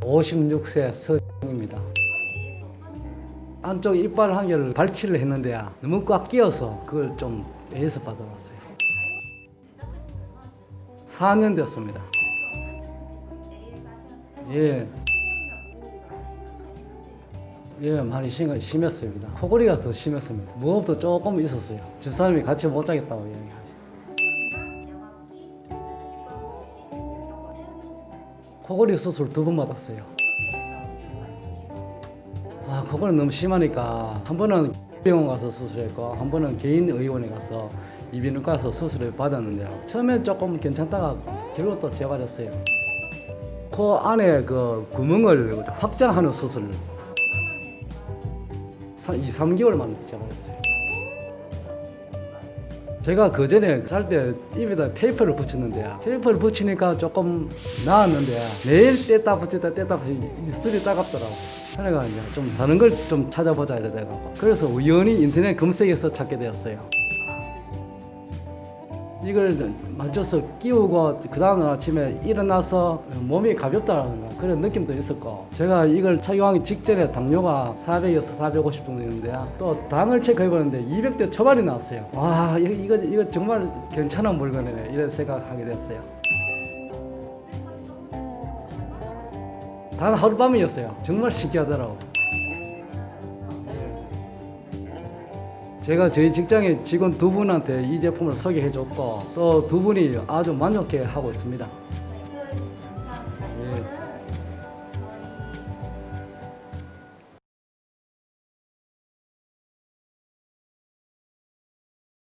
56세 서입니다. 안쪽 이빨 한 개를 발치를 했는데 너무 꽉 끼어서 그걸 좀 애에서 받아왔어요. 4년 됐습니다. 예. 예, 많이 심, 심했습니다. 코골이가 더 심했습니다. 무호흡도 조금 있었어요. 집사람이 같이 못 자겠다고 이야기하죠. 코골이 수술 두 번 받았어요. 아, 코골이 너무 심하니까 한 번은 병원 가서 수술했고 한 번은 개인 의원에 가서 이비인후과 가서 수술을 받았는데요. 처음에 조금 괜찮다가 결국 또 재발했어요. 코 안에 그 구멍을 확장하는 수술을 2, 3개월 만에 재발했어요. 제가 그 전에 잘 때 입에다 테이프를 붙였는데요. 테이프를 붙이니까 조금 나았는데 매일 뗐다 붙였다 뗐다 붙였다 입술이 따갑더라고요. 그래가 이제 좀 다른 걸 좀 찾아보자 이러다 가 그래서 우연히 인터넷 검색해서 찾게 되었어요. 이걸 맞춰서 끼우고 그 다음날 아침에 일어나서 몸이 가볍다는 그런 느낌도 있었고 제가 이걸 착용하기 직전에 당뇨가 400에서 450 정도 있는데 또 당을 체크해보는데 200대 초반이 나왔어요. 와 이거, 이거, 정말 괜찮은 물건이네 이런 생각하게 됐어요. 단 하룻밤이었어요. 정말 신기하더라고 제가 저희 직장의 직원 두 분한테 이 제품을 소개해 줬고 또 두 분이 아주 만족해 하고 있습니다.